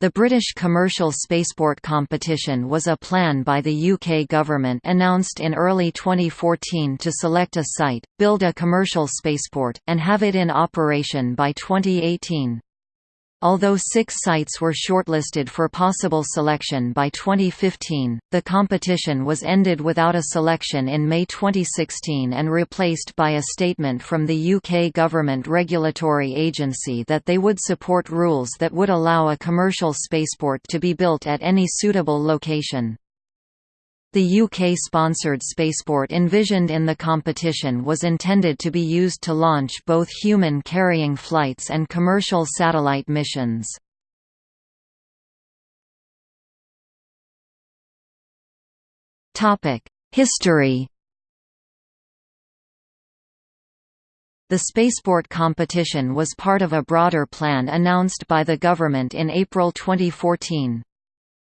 The British commercial spaceport competition was a plan by the UK government announced in early 2014 to select a site, build a commercial spaceport, and have it in operation by 2018. Although six sites were shortlisted for possible selection by 2015, the competition was ended without a selection in May 2016 and replaced by a statement from the UK government regulatory agency that they would support rules that would allow a commercial spaceport to be built at any suitable location. The UK-sponsored spaceport envisioned in the competition was intended to be used to launch both human-carrying flights and commercial satellite missions. History The spaceport competition was part of a broader plan announced by the government in April 2014.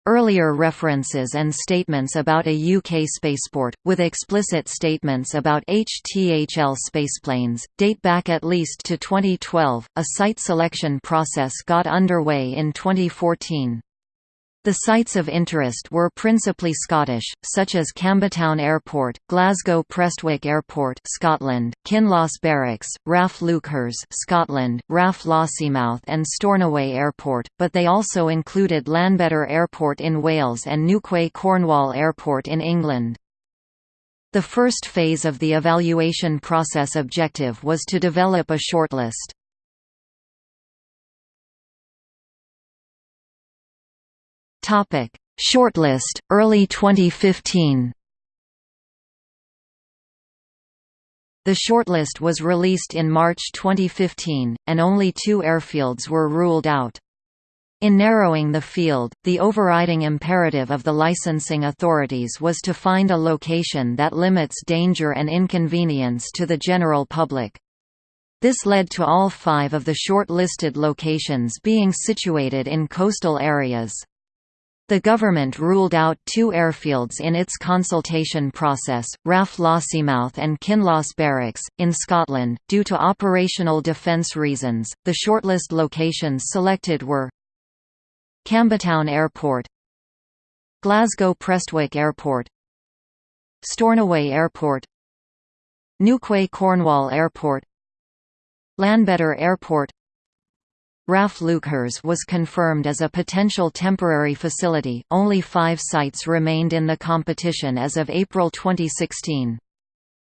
Earlier references and statements about a UK spaceport, with explicit statements about HTHL spaceplanes, date back at least to 2012. A site selection process got underway in 2014. The sites of interest were principally Scottish, such as Campbeltown Airport, Glasgow Prestwick Airport Scotland, Kinloss Barracks, RAF Leuchars Scotland, RAF Lossiemouth and Stornoway Airport, but they also included Llanbedr Airport in Wales and Newquay Cornwall Airport in England. The first phase of the evaluation process objective was to develop a shortlist. Topic: Shortlist early 2015. The shortlist was released in March 2015, and only two airfields were ruled out. In narrowing the field, the overriding imperative of the licensing authorities was to find a location that limits danger and inconvenience to the general public. This led to all five of the short-listed locations being situated in coastal areas. The government ruled out two airfields in its consultation process, RAF Lossiemouth and Kinloss Barracks, in Scotland, due to operational defence reasons. The shortlist locations selected were Campbeltown Airport, Glasgow Prestwick Airport, Stornoway Airport, Newquay Cornwall Airport, Llanbedr Airport, RAF Leuchars was confirmed as a potential temporary facility. Only five sites remained in the competition as of April 2016.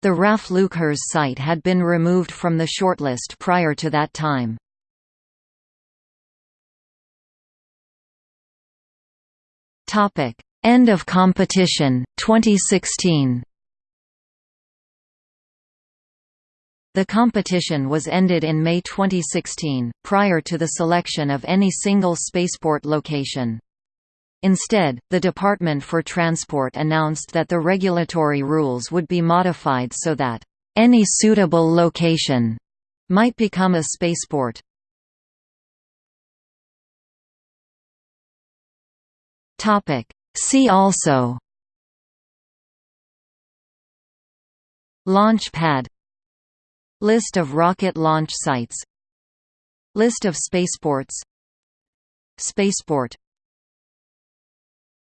The RAF Leuchars site had been removed from the shortlist prior to that time. End of competition 2016. The competition was ended in May 2016, prior to the selection of any single spaceport location. Instead, the Department for Transport announced that the regulatory rules would be modified so that, "...any suitable location," might become a spaceport. See also Launch pad List of rocket launch sites. List of spaceports. Spaceport